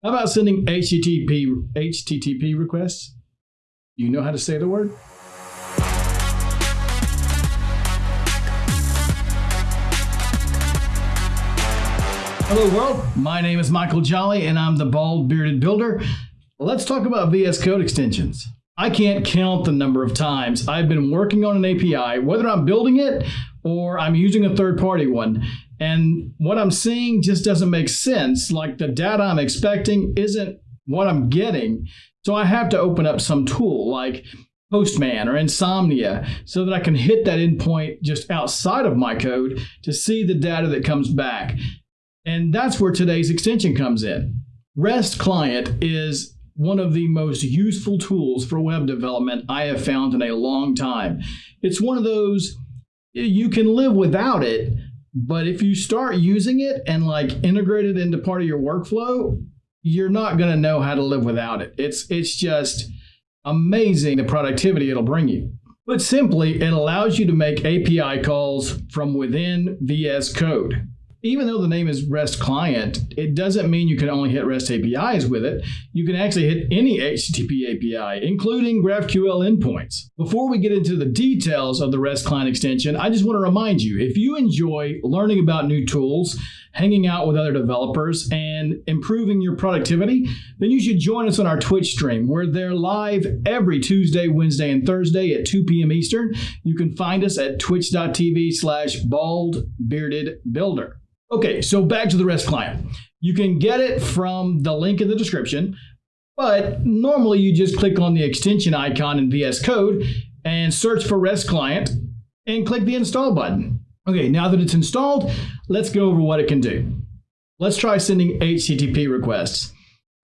How about sending HTTP, HTTP requests? You know how to say the word? Hello world, my name is Michael Jolly and I'm the Bald Bearded Builder. Let's talk about VS Code extensions. I can't count the number of times I've been working on an API, whether I'm building it or I'm using a third party one, and what I'm seeing just doesn't make sense. Like the data I'm expecting isn't what I'm getting. So I have to open up some tool like Postman or Insomnia so that I can hit that endpoint just outside of my code to see the data that comes back. And that's where today's extension comes in. REST client is one of the most useful tools for web development I have found in a long time. It's one of those, you can live without it, but if you start using it and like integrate it into part of your workflow, you're not going to know how to live without it. It's, it's just amazing the productivity it'll bring you. But simply, it allows you to make API calls from within VS Code even though the name is REST client, it doesn't mean you can only hit REST APIs with it. You can actually hit any HTTP API, including GraphQL endpoints. Before we get into the details of the REST client extension, I just want to remind you, if you enjoy learning about new tools, hanging out with other developers, and improving your productivity, then you should join us on our Twitch stream. We're there live every Tuesday, Wednesday, and Thursday at 2 p.m. Eastern. You can find us at twitch.tv slash baldbeardedbuilder. Okay, so back to the REST client. You can get it from the link in the description, but normally you just click on the extension icon in VS Code and search for REST client and click the install button. Okay, now that it's installed, let's go over what it can do. Let's try sending HTTP requests.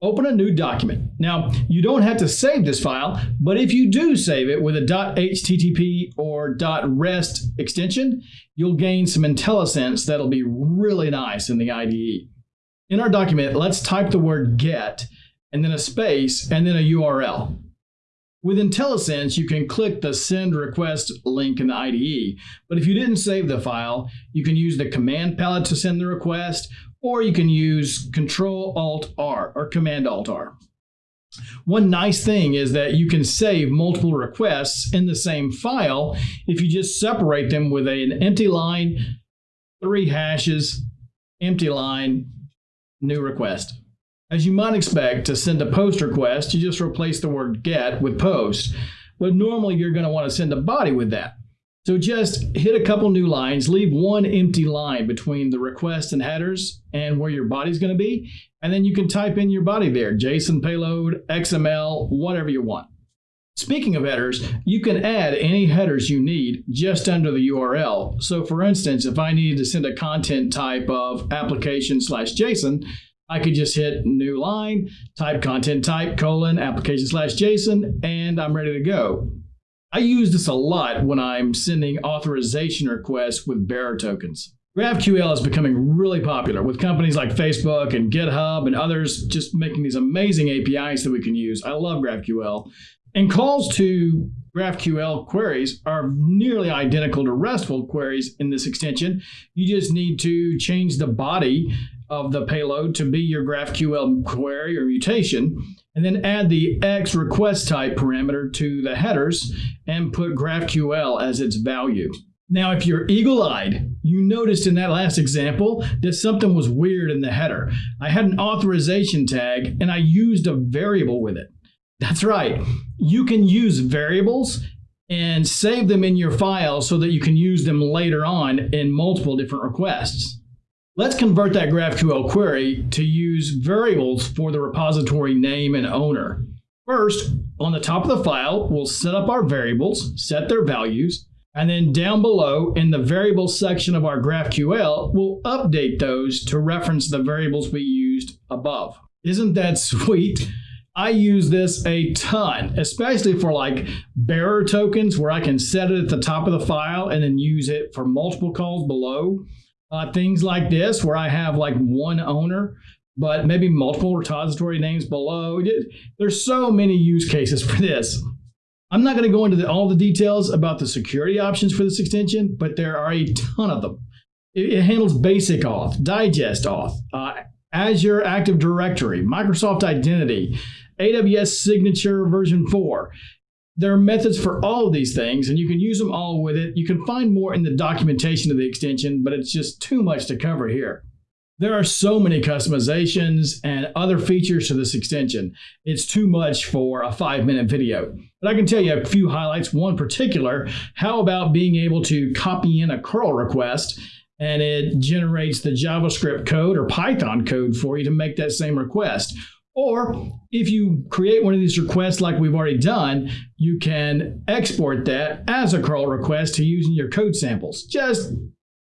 Open a new document. Now, you don't have to save this file, but if you do save it with a .http or .rest extension, you'll gain some IntelliSense that'll be really nice in the IDE. In our document, let's type the word get, and then a space, and then a URL. With IntelliSense, you can click the send request link in the IDE, but if you didn't save the file, you can use the command palette to send the request, or you can use Control Alt R or Command Alt R. One nice thing is that you can save multiple requests in the same file if you just separate them with an empty line, three hashes, empty line, new request. As you might expect, to send a post request, you just replace the word get with post. But normally you're going to want to send a body with that. So just hit a couple new lines, leave one empty line between the request and headers and where your body's going to be, and then you can type in your body there, JSON payload, XML, whatever you want. Speaking of headers, you can add any headers you need just under the URL. So for instance, if I needed to send a content type of application slash JSON, I could just hit new line, type content type, colon, application slash JSON, and I'm ready to go. I use this a lot when I'm sending authorization requests with bearer tokens. GraphQL is becoming really popular with companies like Facebook and GitHub and others just making these amazing APIs that we can use. I love GraphQL. And calls to GraphQL queries are nearly identical to RESTful queries in this extension. You just need to change the body of the payload to be your GraphQL query or mutation, and then add the X request type parameter to the headers and put GraphQL as its value. Now, if you're eagle-eyed, you noticed in that last example that something was weird in the header. I had an authorization tag and I used a variable with it. That's right. You can use variables and save them in your file so that you can use them later on in multiple different requests. Let's convert that GraphQL query to use variables for the repository name and owner. First, on the top of the file, we'll set up our variables, set their values, and then down below in the variables section of our GraphQL, we'll update those to reference the variables we used above. Isn't that sweet? I use this a ton, especially for like bearer tokens where I can set it at the top of the file and then use it for multiple calls below. Uh, things like this, where I have like one owner, but maybe multiple repository names below. There's so many use cases for this. I'm not going to go into the, all the details about the security options for this extension, but there are a ton of them. It, it handles basic auth, digest auth, uh, Azure Active Directory, Microsoft Identity, AWS Signature version 4. There are methods for all of these things, and you can use them all with it. You can find more in the documentation of the extension, but it's just too much to cover here. There are so many customizations and other features to this extension. It's too much for a five minute video. But I can tell you a few highlights. One particular, how about being able to copy in a curl request and it generates the JavaScript code or Python code for you to make that same request. Or if you create one of these requests like we've already done, you can export that as a curl request to use in your code samples. Just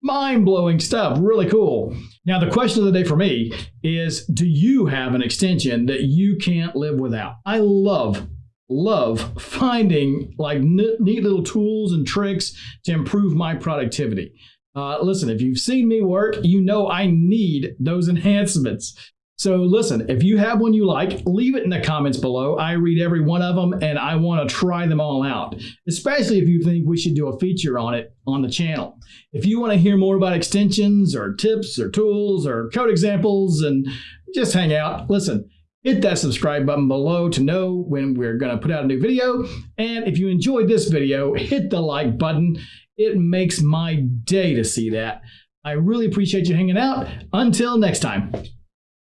mind-blowing stuff, really cool. Now the question of the day for me is, do you have an extension that you can't live without? I love love finding like neat little tools and tricks to improve my productivity. Uh, listen, if you've seen me work, you know I need those enhancements. So listen, if you have one you like, leave it in the comments below. I read every one of them and I want to try them all out, especially if you think we should do a feature on it on the channel. If you want to hear more about extensions or tips or tools or code examples and just hang out, listen, hit that subscribe button below to know when we're going to put out a new video. And if you enjoyed this video, hit the like button. It makes my day to see that. I really appreciate you hanging out. Until next time.